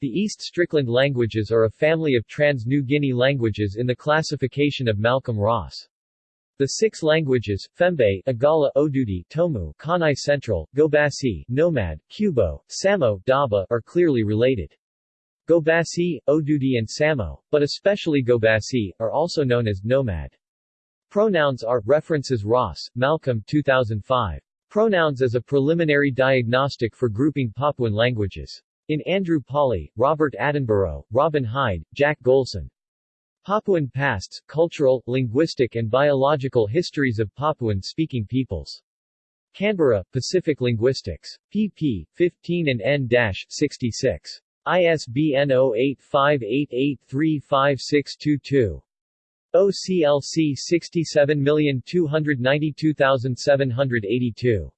The East Strickland languages are a family of Trans-New Guinea languages in the classification of Malcolm Ross. The six languages, Fembe, Igala, Odudi, Tomu, Kanai Central, Gobasi, Nomad, Kubo, Samo, Daba are clearly related. Gobasi, Odudi and Samo, but especially Gobasi, are also known as Nomad. Pronouns are, references Ross, Malcolm 2005. Pronouns as a preliminary diagnostic for grouping Papuan languages. In Andrew Pawley, Robert Attenborough, Robin Hide, Jack Golson. Papuan Pasts, Cultural, Linguistic and Biological Histories of Papuan-Speaking Peoples. Canberra, Pacific Linguistics. pp. 15 and n-66. ISBN 0858835622. OCLC 67292782.